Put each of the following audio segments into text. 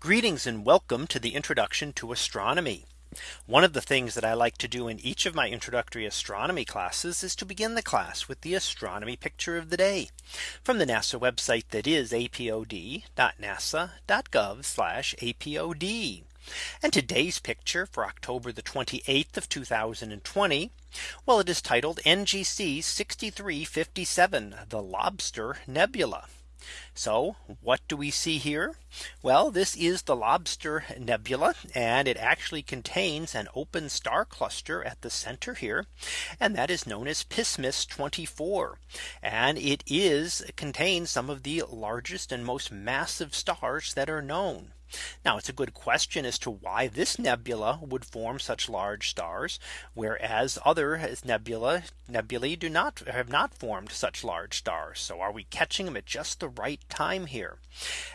Greetings and welcome to the introduction to astronomy. One of the things that I like to do in each of my introductory astronomy classes is to begin the class with the astronomy picture of the day from the NASA website that is apod.nasa.gov apod. And today's picture for October the 28th of 2020. Well, it is titled NGC 6357 the Lobster Nebula. So what do we see here? Well, this is the Lobster Nebula, and it actually contains an open star cluster at the center here. And that is known as Pismis 24. And it is contains some of the largest and most massive stars that are known. Now it's a good question as to why this nebula would form such large stars, whereas other nebula nebulae do not have not formed such large stars. So are we catching them at just the right time here?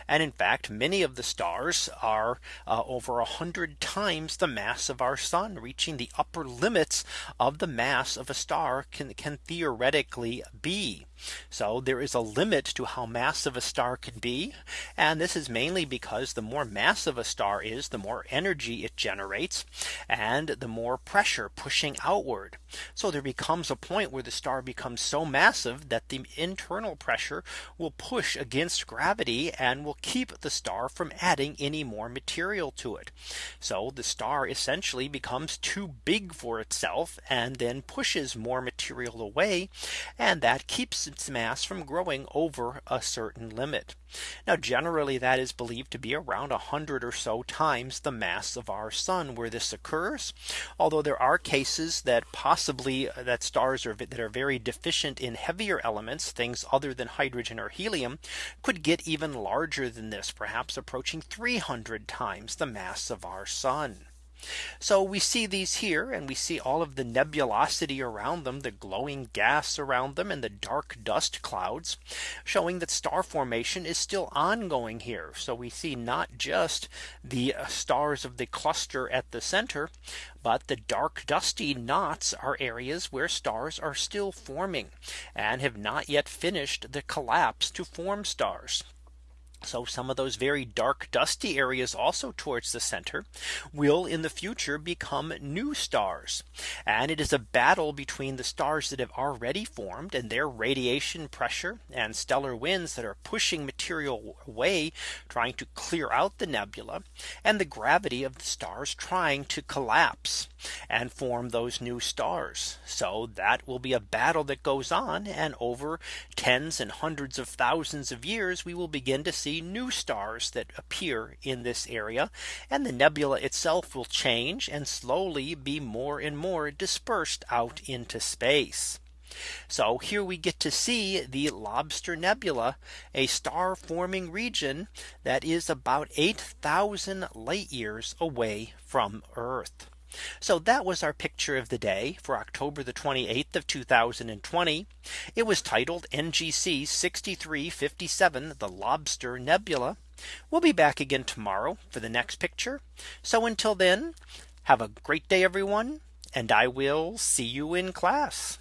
And in fact, many of the stars are uh, over a hundred times the mass of our sun, reaching the upper limits of the mass of a star can, can theoretically be. So there is a limit to how massive a star can be. And this is mainly because the more massive a star is, the more energy it generates, and the more pressure pushing outward. So there becomes a point where the star becomes so massive that the internal pressure will push against gravity and will keep the star from adding any more material to it. So the star essentially becomes too big for itself and then pushes more material away. And that keeps its mass from growing over a certain limit. Now generally that is believed to be around a 100 or so times the mass of our sun where this occurs. Although there are cases that possibly uh, that stars are that are very deficient in heavier elements, things other than hydrogen or helium could get even larger than this, perhaps approaching 300 times the mass of our sun. So we see these here and we see all of the nebulosity around them, the glowing gas around them and the dark dust clouds showing that star formation is still ongoing here. So we see not just the uh, stars of the cluster at the center, but the dark dusty knots are areas where stars are still forming and have not yet finished the collapse to form stars. So some of those very dark dusty areas also towards the center will in the future become new stars. And it is a battle between the stars that have already formed and their radiation pressure and stellar winds that are pushing material away trying to clear out the nebula and the gravity of the stars trying to collapse and form those new stars. So that will be a battle that goes on and over tens and hundreds of thousands of years we will begin to new stars that appear in this area. And the nebula itself will change and slowly be more and more dispersed out into space. So here we get to see the Lobster Nebula, a star forming region that is about 8000 light years away from Earth. So that was our picture of the day for October the 28th of 2020. It was titled NGC 6357 the Lobster Nebula. We'll be back again tomorrow for the next picture. So until then, have a great day, everyone. And I will see you in class.